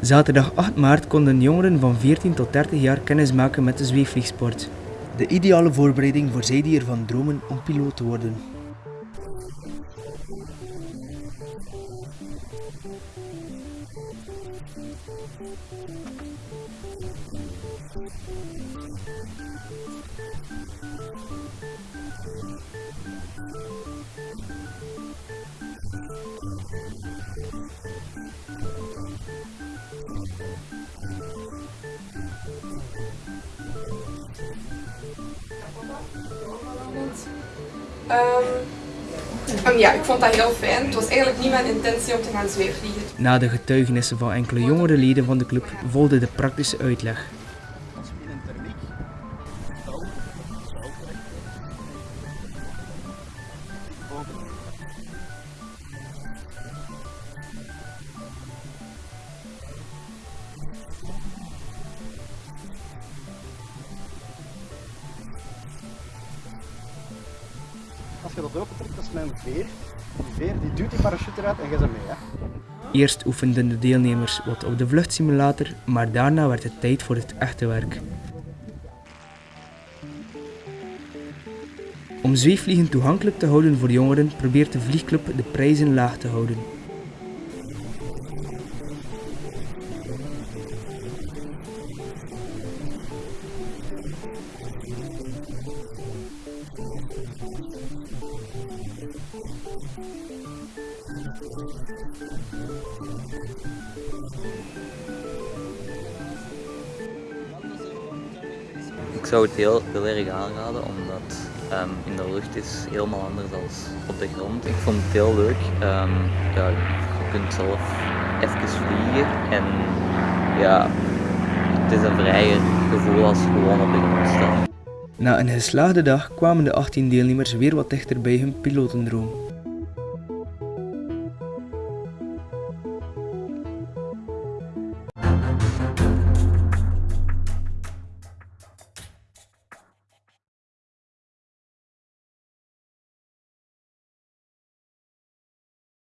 Zaterdag 8 maart konden jongeren van 14 tot 30 jaar kennis maken met de zweefvliegsport. De ideale voorbereiding voor zij die ervan dromen om piloot te worden. Um, ja, ik vond dat heel fijn. Het was eigenlijk niet mijn intentie om te gaan zweefvliegen. Na de getuigenissen van enkele jongere leden van de club volgde de praktische uitleg. Als je dat opentrekt, dat is mijn veer. Die veer die duwt die parachute eruit en je ze mee. Hè. Eerst oefenden de deelnemers wat op de vluchtsimulator, maar daarna werd het tijd voor het echte werk. Om zweefvliegen toegankelijk te houden voor jongeren probeert de vliegclub de prijzen laag te houden. Ik zou het heel, heel erg aanraden omdat um, in de lucht is helemaal anders dan op de grond. Ik vond het heel leuk. Um, ja, je kunt zelf even vliegen en ja, het is een vrijer gevoel als gewoon op de grond staan. Na een geslaagde dag kwamen de 18 deelnemers weer wat dichter bij hun pilotendroom. Bye.